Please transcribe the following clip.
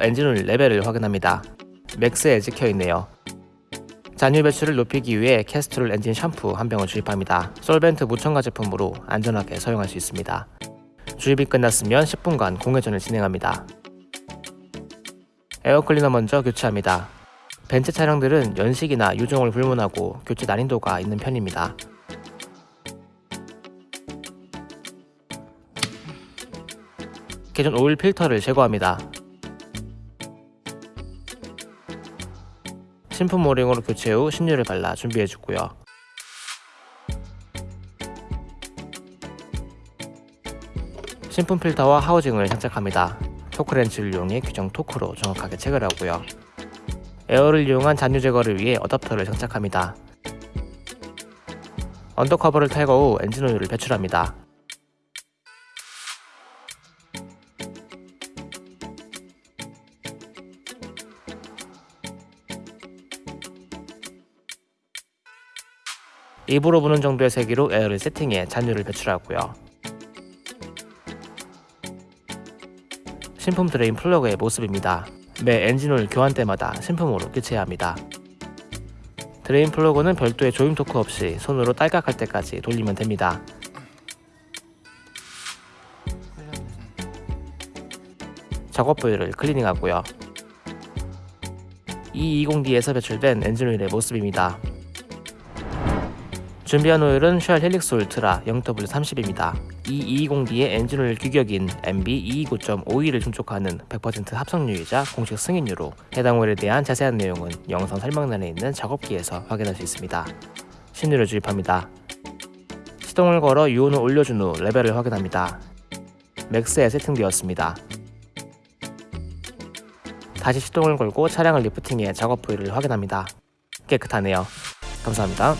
엔진오일 레벨을 확인합니다. max에 찍혀있네요. 잔유 배출을 높이기 위해 캐스트롤 엔진 샴푸 한 병을 주입합니다. 솔벤트 무첨가 제품으로 안전하게 사용할 수 있습니다. 주입이 끝났으면 10분간 공회전을 진행합니다. 에어클리너 먼저 교체합니다. 벤츠 차량들은 연식이나 유종을 불문하고 교체 난이도가 있는 편입니다. 기존 오일 필터를 제거합니다. 신품 오링으로 교체 후 신유를 발라 준비해주고요. 신품 필터와 하우징을 장착합니다. 토크렌치를 이용해 규정 토크로 정확하게 체결하고요. 에어를 이용한 잔유 제거를 위해 어댑터를 장착합니다. under cover를 탈거 후 엔진 오일을 배출합니다. 입으로 부는 정도의 세기로 에어를 세팅해 잔유를 배출하고요. 신품 drain plug의 모습입니다. 매 엔진오일 교환 때마다 신품으로 교체해야 합니다. drain plug는 별도의 조임 토크 없이 손으로 딸깍할 때까지 돌리면 됩니다. 작업 부위를 클리닝하고요. 220D에서 배출된 엔진오일의 모습입니다. 준비한 오일은 쉘 헬릭스 울트라 0W30입니다. 이 220D의 엔진오일 규격인 MB 229.52를 충족하는 100% 합성유이자 공식 승인유로 해당 오일에 대한 자세한 내용은 영상 설명란에 있는 작업기에서 확인할 수 있습니다. 신유를 주입합니다. 시동을 걸어 유온을 올려준 후 레벨을 확인합니다. max에 세팅되었습니다. 다시 시동을 걸고 차량을 리프팅해 작업 부위를 확인합니다. 깨끗하네요. 감사합니다.